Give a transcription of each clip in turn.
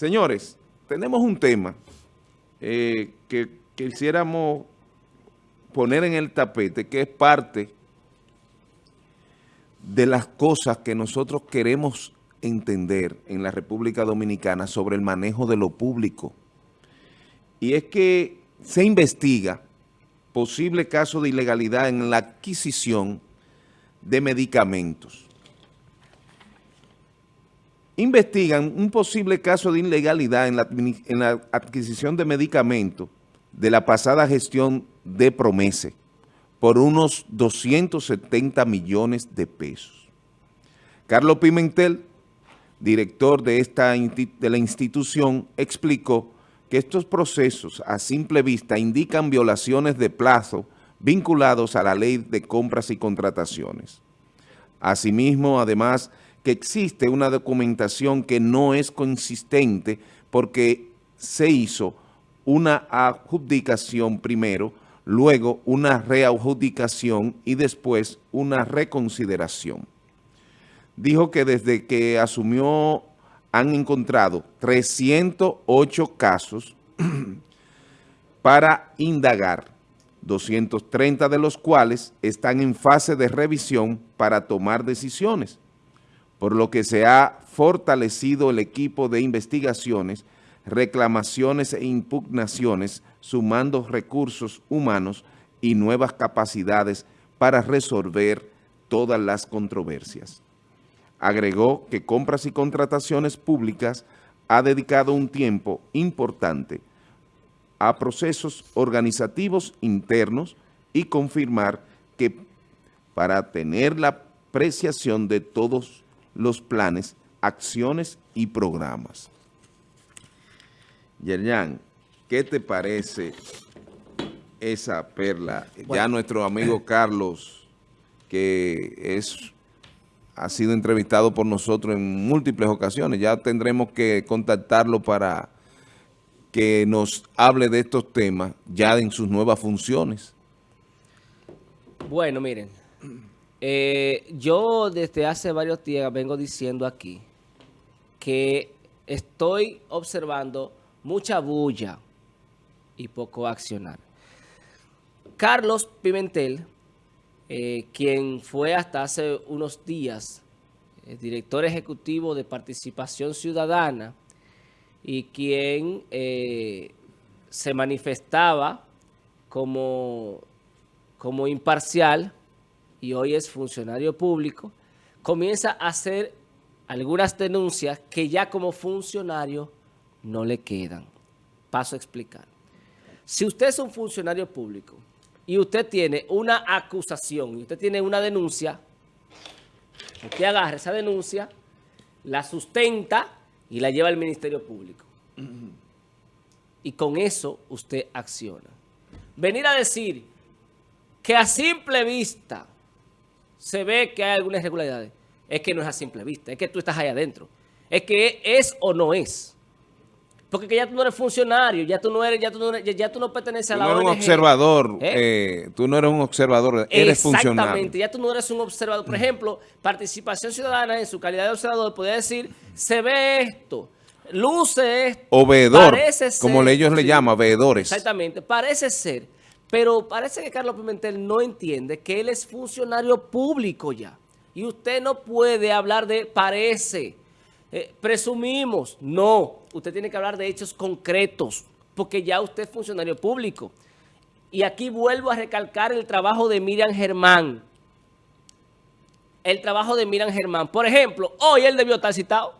Señores, tenemos un tema eh, que quisiéramos poner en el tapete, que es parte de las cosas que nosotros queremos entender en la República Dominicana sobre el manejo de lo público. Y es que se investiga posible caso de ilegalidad en la adquisición de medicamentos. Investigan un posible caso de ilegalidad en la, adquisición de medicamentos de la pasada gestión de Promese por unos 270 millones de pesos. Carlos Pimentel, director de, esta, de la institución, explicó que estos procesos a simple vista indican violaciones de plazo vinculados a la ley de compras y contrataciones. Asimismo, además, que existe una documentación que no es consistente porque se hizo una adjudicación primero, luego una readjudicación y después una reconsideración. Dijo que desde que asumió han encontrado 308 casos para indagar, 230 de los cuales están en fase de revisión para tomar decisiones, por lo que se ha fortalecido el equipo de investigaciones, reclamaciones e impugnaciones, sumando recursos humanos y nuevas capacidades para resolver todas las controversias. Agregó que Compras y Contrataciones Públicas ha dedicado un tiempo importante a procesos organizativos internos y confirmar que para tener la apreciación de todos los planes, acciones y programas. Yerjan, ¿qué te parece esa perla? Ya nuestro amigo Carlos, que es ha sido entrevistado por nosotros en múltiples ocasiones. Ya tendremos que contactarlo para que nos hable de estos temas ya en sus nuevas funciones. Bueno, miren, eh, yo desde hace varios días vengo diciendo aquí que estoy observando mucha bulla y poco accionar. Carlos Pimentel eh, quien fue hasta hace unos días el director ejecutivo de Participación Ciudadana y quien eh, se manifestaba como, como imparcial y hoy es funcionario público, comienza a hacer algunas denuncias que ya como funcionario no le quedan. Paso a explicar. Si usted es un funcionario público y usted tiene una acusación y usted tiene una denuncia, usted agarra esa denuncia, la sustenta y la lleva al Ministerio Público. Y con eso usted acciona. Venir a decir que a simple vista se ve que hay algunas irregularidades, es que no es a simple vista, es que tú estás ahí adentro. Es que es o no es. Porque que ya tú no eres funcionario, ya tú no eres, ya tú no, ya, tú no perteneces a la no eres un observador, ¿Eh? Eh, tú no eres un observador, eres funcionario. Exactamente, ya tú no eres un observador. Por ejemplo, participación ciudadana en su calidad de observador podría decir, se ve esto, luce esto. O veedor, como ellos le llaman, veedores. Exactamente, parece ser. Pero parece que Carlos Pimentel no entiende que él es funcionario público ya. Y usted no puede hablar de parece. Eh, presumimos, no, usted tiene que hablar de hechos concretos, porque ya usted es funcionario público. Y aquí vuelvo a recalcar el trabajo de Miriam Germán. El trabajo de Miriam Germán. Por ejemplo, hoy él debió estar citado.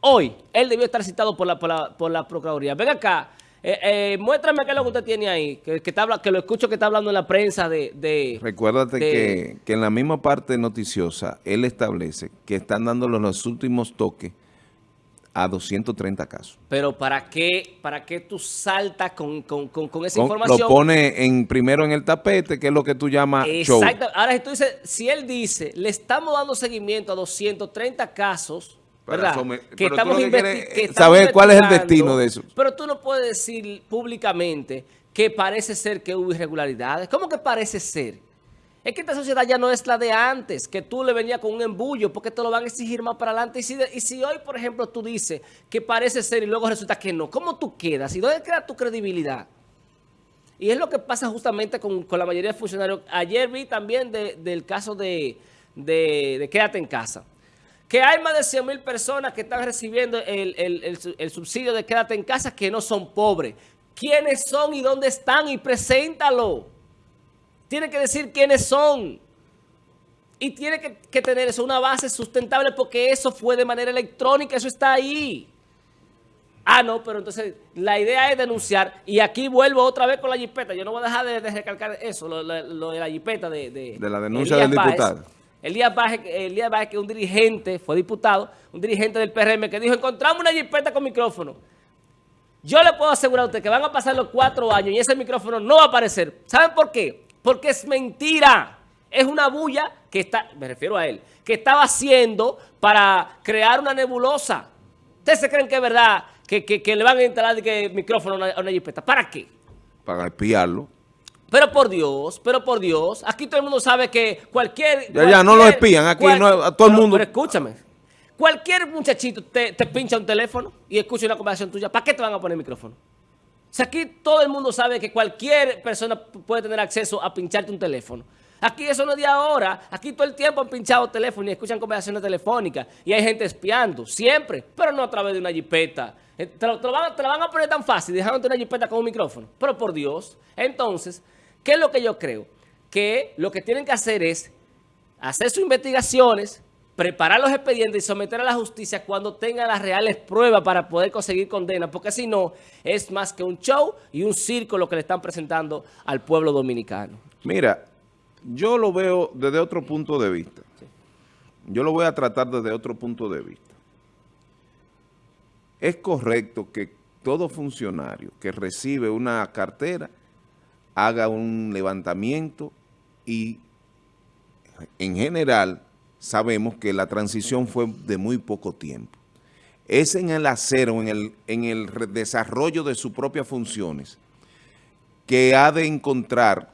Hoy él debió estar citado por la, por la Procuraduría. Ven acá, eh, eh, muéstrame qué es lo que usted tiene ahí, que, que, que lo escucho que está hablando en la prensa de... de Recuérdate que, que, en la misma parte noticiosa, él establece que están dando los últimos toques a 230 casos. Pero ¿para qué, para qué tú saltas con, con, con, esa información? Lo pone en, primero en el tapete, que es lo que tú llamas Exacto. Ahora, si tú dices, si él dice, le estamos dando seguimiento a 230 casos ¿verdad? que, estamos saber cuál es el destino de eso. Pero tú no puedes decir públicamente que parece ser que hubo irregularidades. ¿Cómo que parece ser? Es que esta sociedad ya no es la de antes, que tú le venías con un embullo, porque te lo van a exigir más para adelante. Y si, y si hoy, por ejemplo, tú dices que parece ser y luego resulta que no, ¿cómo tú quedas? ¿Y dónde queda tu credibilidad? Y es lo que pasa justamente con, la mayoría de funcionarios. Ayer vi también del caso de, de, Quédate en Casa. Que hay más de 100 mil personas que están recibiendo el, el subsidio de Quédate en Casa que no son pobres. ¿Quiénes son y dónde están? Y preséntalo. Tiene que decir quiénes son. Y tiene que, tener eso, una base sustentable porque eso fue de manera electrónica, eso está ahí. Ah, no, pero entonces la idea es denunciar. Y aquí vuelvo otra vez con la jipeta. Yo no voy a dejar de, recalcar eso, lo, de la jipeta de... De, la denuncia del diputado. Elías Baje, Elías que es un dirigente, fue diputado, un dirigente del PRM, que dijo, encontramos una jipeta con micrófono. Yo le puedo asegurar a usted que van a pasar los cuatro años y ese micrófono no va a aparecer. ¿Saben por qué? Porque es mentira. Es una bulla que está, me refiero a él, que estaba haciendo para crear una nebulosa. ¿Ustedes se creen que es verdad que, le van a instalar el micrófono a una, a? ¿Para qué? Para espiarlo. Pero por Dios, pero por Dios, aquí todo el mundo sabe que cualquier... Ya, ya, no lo espían, aquí no, a todo el mundo... Pero escúchame, cualquier muchachito te, te pincha un teléfono y escucha una conversación tuya, ¿para qué te van a poner micrófono? Si aquí todo el mundo sabe que cualquier persona puede tener acceso a pincharte un teléfono. Aquí eso no es de ahora. Aquí todo el tiempo han pinchado teléfono y escuchan conversaciones telefónicas. Y hay gente espiando, siempre, pero no a través de una jipeta. Eh, te lo, van, a poner tan fácil, dejándote una jipeta con un micrófono. Pero por Dios. Entonces, ¿qué es lo que yo creo? Que lo que tienen que hacer es hacer sus investigaciones, preparar los expedientes y someter a la justicia cuando tenga las reales pruebas para poder conseguir condena, porque si no, es más que un show y un circo lo que le están presentando al pueblo dominicano. Mira, yo lo veo desde otro punto de vista. Yo lo voy a tratar desde otro punto de vista. Es correcto que todo funcionario que recibe una cartera haga un levantamiento y en general sabemos que la transición fue de muy poco tiempo. Es en el acero, en el, en el desarrollo de sus propias funciones, que ha de encontrar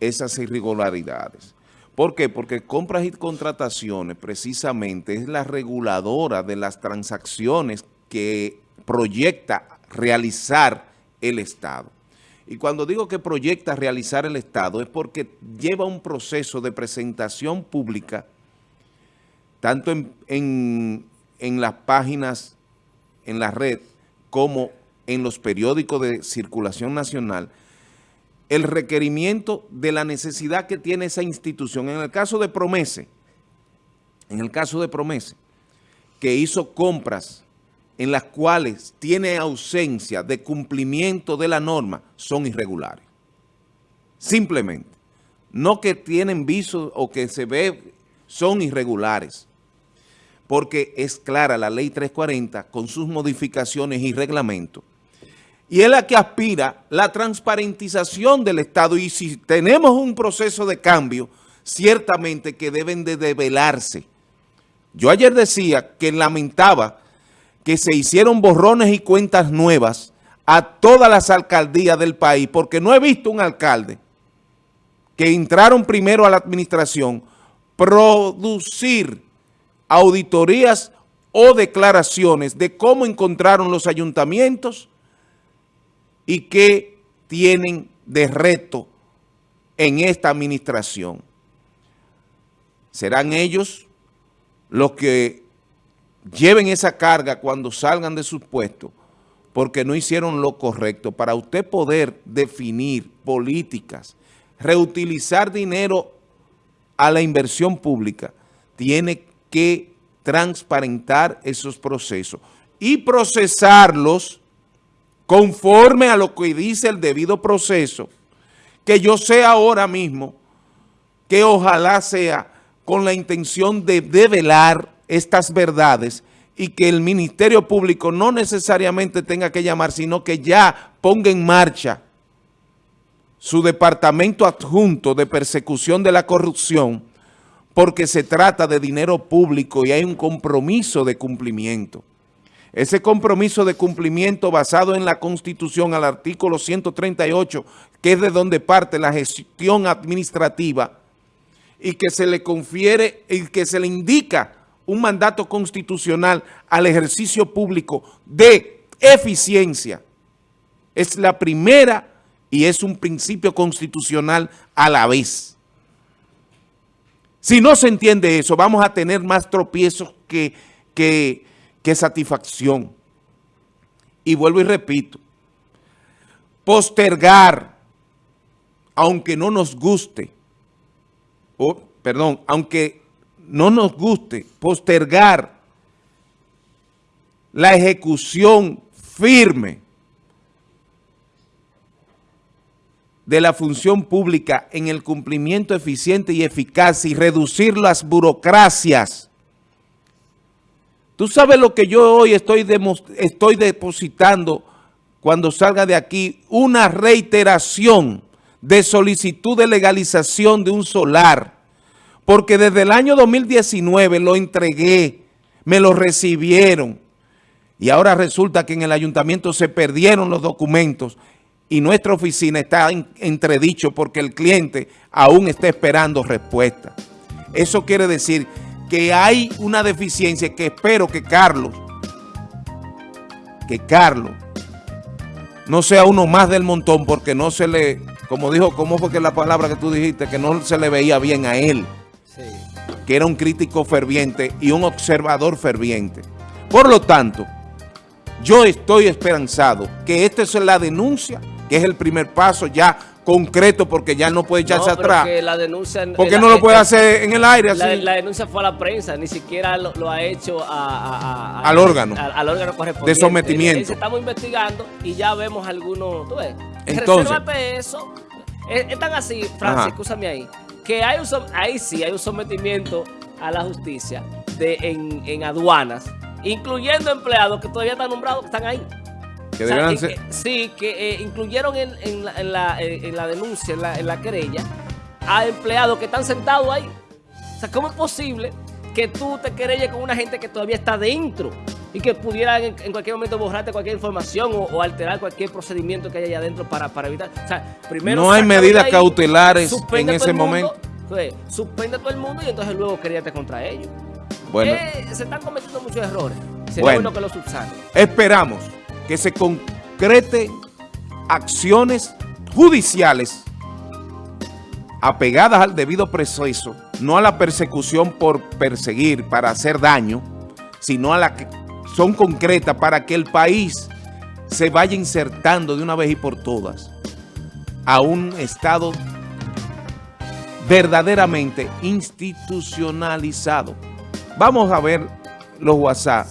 esas irregularidades. ¿Por qué? Porque compras y contrataciones precisamente es la reguladora de las transacciones que proyecta realizar el Estado. Y cuando digo que proyecta realizar el Estado es porque lleva un proceso de presentación pública tanto en, las páginas, en la red, como en los periódicos de circulación nacional, el requerimiento de la necesidad que tiene esa institución. En el caso de Promese, en el caso de Promese, que hizo compras en las cuales tiene ausencia de cumplimiento de la norma, son irregulares. Simplemente. No que tienen viso o que se ve, son irregulares porque es clara la ley 340 con sus modificaciones y reglamentos. Y es la que aspira la transparentización del Estado. Y si tenemos un proceso de cambio, ciertamente que deben de develarse. Yo ayer decía que lamentaba que se hicieron borrones y cuentas nuevas a todas las alcaldías del país, porque no he visto un alcalde que entraron primero a la administración producir auditorías o declaraciones de cómo encontraron los ayuntamientos y qué tienen de reto en esta administración. Serán ellos los que lleven esa carga cuando salgan de sus puestos porque no hicieron lo correcto. Para usted poder definir políticas, reutilizar dinero a la inversión pública, tiene que transparentar esos procesos y procesarlos conforme a lo que dice el debido proceso, que yo sé ahora mismo que ojalá sea con la intención de develar estas verdades y que el Ministerio Público no necesariamente tenga que llamar, sino que ya ponga en marcha su departamento adjunto de persecución de la corrupción porque se trata de dinero público y hay un compromiso de cumplimiento. Ese compromiso de cumplimiento basado en la Constitución al artículo 138, que es de donde parte la gestión administrativa, y que se le confiere y que se le indica un mandato constitucional al ejercicio público de eficiencia. Es la primera y es un principio constitucional a la vez. Si no se entiende eso, vamos a tener más tropiezos que, que, satisfacción. Y vuelvo y repito, postergar, aunque no nos guste, o, perdón, aunque no nos guste, postergar la ejecución firme de la función pública en el cumplimiento eficiente y eficaz y reducir las burocracias. Tú sabes lo que yo hoy estoy, estoy depositando cuando salga de aquí, una reiteración de solicitud de legalización de un solar, porque desde el año 2019 lo entregué, me lo recibieron, y ahora resulta que en el ayuntamiento se perdieron los documentos y nuestra oficina está entredicho porque el cliente aún está esperando respuesta. Eso quiere decir que hay una deficiencia que espero que Carlos, que Carlos no sea uno más del montón porque no se le, como dijo, ¿cómo fue que la palabra que tú dijiste? Que no se le veía bien a él. Que era un crítico ferviente y un observador ferviente. Por lo tanto, yo estoy esperanzado que esta es la denuncia, que es el primer paso ya concreto porque ya no puede echarse atrás. la denuncia, ¿Por qué no lo puede hacer en el aire así? La, denuncia fue a la prensa, ni siquiera lo, ha hecho al órgano. al órgano correspondiente. De sometimiento. estamos investigando y ya vemos algunos, tú ves. Entonces. eso. Están así, Francis, escúchame ahí, que hay un, ahí sí hay un sometimiento a la justicia de, en, en aduanas, incluyendo empleados que todavía están nombrados, están ahí. Que sí, que eh, incluyeron en, en, la, en, la, denuncia, en la, querella, a empleados que están sentados ahí. O sea, ¿cómo es posible que tú te querelles con una gente que todavía está dentro y que pudiera en, cualquier momento borrarte cualquier información o, alterar cualquier procedimiento que haya allá adentro para, para evitar? O sea, primero... No hay medidas cautelares en ese momento. suspende a todo el mundo y entonces luego queríate contra ellos. Bueno. Eh, se están cometiendo muchos errores. Sería bueno, que lo subsanen. Esperamos que se concrete acciones judiciales apegadas al debido proceso, no a la persecución por perseguir, para hacer daño, sino a la que son concretas para que el país se vaya insertando de una vez y por todas a un estado verdaderamente institucionalizado. Vamos a ver los WhatsApp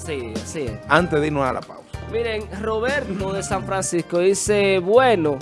antes de irnos a la pausa. Miren, Roberto de San Francisco dice, bueno,